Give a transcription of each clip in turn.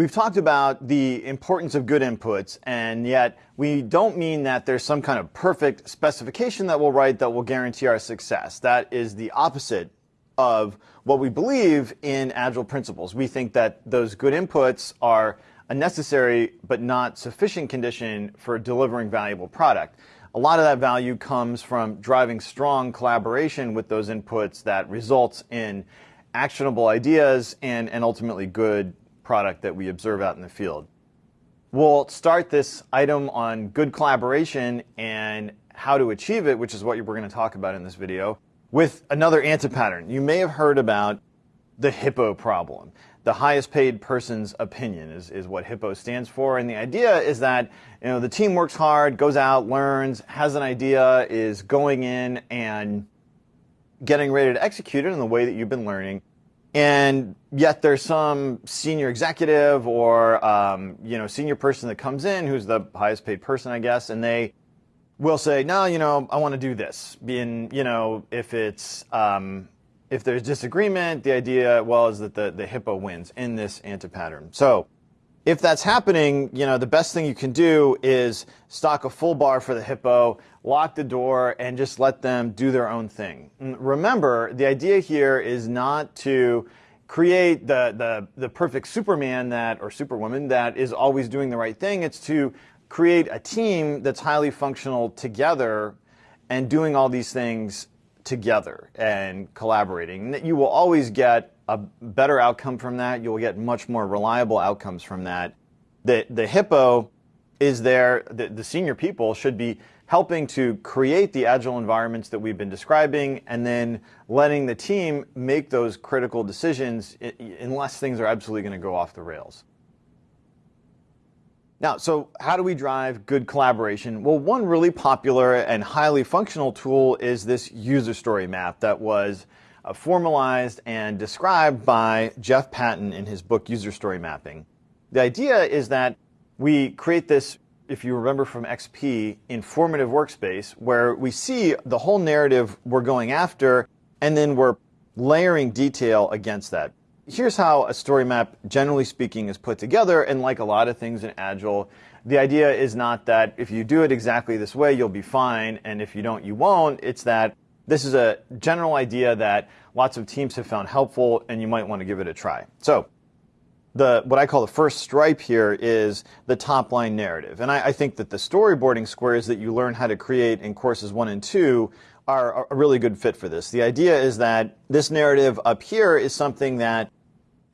We've talked about the importance of good inputs, and yet we don't mean that there's some kind of perfect specification that we'll write that will guarantee our success. That is the opposite of what we believe in Agile principles. We think that those good inputs are a necessary but not sufficient condition for delivering valuable product. A lot of that value comes from driving strong collaboration with those inputs that results in actionable ideas and, and ultimately good product that we observe out in the field. We'll start this item on good collaboration and how to achieve it, which is what we're going to talk about in this video, with another antipattern. You may have heard about the hippo problem the highest paid person's opinion is, is what HIPPO stands for. And the idea is that you know the team works hard, goes out, learns, has an idea, is going in and getting ready to execute it in the way that you've been learning. And yet there's some senior executive or um, you know senior person that comes in who's the highest paid person, I guess, and they will say, no, you know, I want to do this. Being, you know, if it's um, if there's disagreement, the idea, well, is that the, the hippo wins in this anti pattern. So if that's happening, you know, the best thing you can do is stock a full bar for the hippo, lock the door, and just let them do their own thing. remember, the idea here is not to create the, the, the perfect Superman that, or Superwoman that is always doing the right thing. It's to create a team that's highly functional together and doing all these things together and collaborating. You will always get a better outcome from that. You'll get much more reliable outcomes from that. The, the hippo is there, the, the senior people should be helping to create the agile environments that we've been describing and then letting the team make those critical decisions unless things are absolutely going to go off the rails. Now, so how do we drive good collaboration? Well, one really popular and highly functional tool is this user story map that was uh, formalized and described by Jeff Patton in his book User Story Mapping. The idea is that we create this, if you remember from XP, informative workspace where we see the whole narrative we're going after and then we're layering detail against that here's how a story map, generally speaking, is put together. And like a lot of things in Agile, the idea is not that if you do it exactly this way, you'll be fine. And if you don't, you won't. It's that this is a general idea that lots of teams have found helpful and you might want to give it a try. So the what I call the first stripe here is the top line narrative. And I, I, think that the storyboarding squares that you learn how to create in courses one and two are a really good fit for this. The idea is that this narrative up here is something that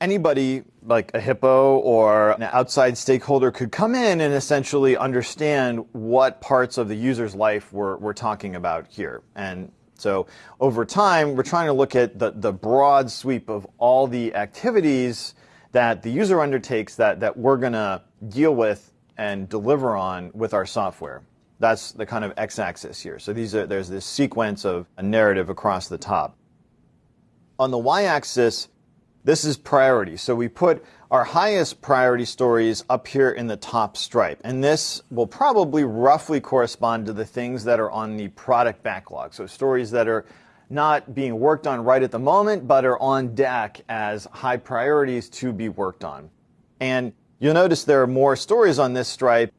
anybody like a hippo or an outside stakeholder could come in and essentially understand what parts of the user's life we're, we're talking about here. And so over time, we're trying to look at the, the broad sweep of all the activities that the user undertakes that, that we're going to deal with and deliver on with our software. That's the kind of x-axis here. So these are, there's this sequence of a narrative across the top. On the y-axis, this is priority. So we put our highest priority stories up here in the top stripe. And this will probably roughly correspond to the things that are on the product backlog. So stories that are not being worked on right at the moment, but are on deck as high priorities to be worked on. And you'll notice there are more stories on this stripe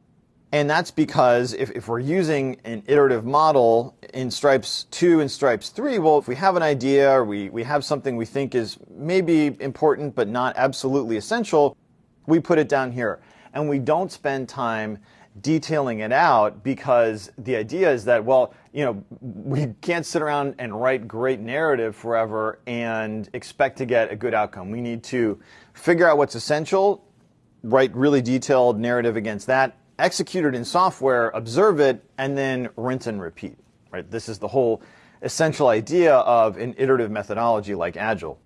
and that's because if, if we're using an iterative model in stripes two and stripes three, well, if we have an idea or we, we have something we think is maybe important but not absolutely essential, we put it down here. And we don't spend time detailing it out because the idea is that, well, you know, we can't sit around and write great narrative forever and expect to get a good outcome. We need to figure out what's essential, write really detailed narrative against that, execute it in software, observe it, and then rinse and repeat. Right? This is the whole essential idea of an iterative methodology like Agile.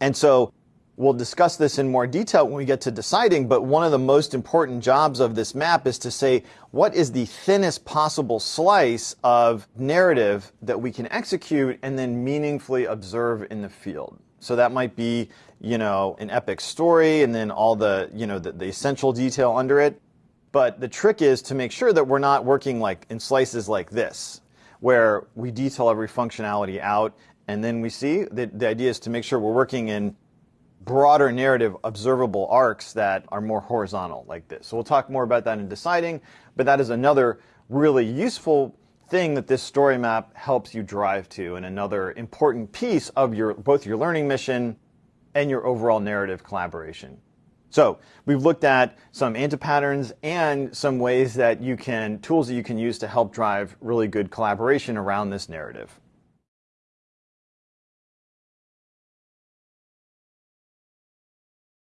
And so we'll discuss this in more detail when we get to deciding, but one of the most important jobs of this map is to say what is the thinnest possible slice of narrative that we can execute and then meaningfully observe in the field. So that might be, you know, an epic story and then all the, you know, the, the essential detail under it. But the trick is to make sure that we're not working like in slices like this, where we detail every functionality out and then we see that the idea is to make sure we're working in broader narrative observable arcs that are more horizontal like this. So we'll talk more about that in deciding, but that is another really useful thing that this story map helps you drive to and another important piece of your both your learning mission and your overall narrative collaboration. So we've looked at some anti-patterns and some ways that you can, tools that you can use to help drive really good collaboration around this narrative.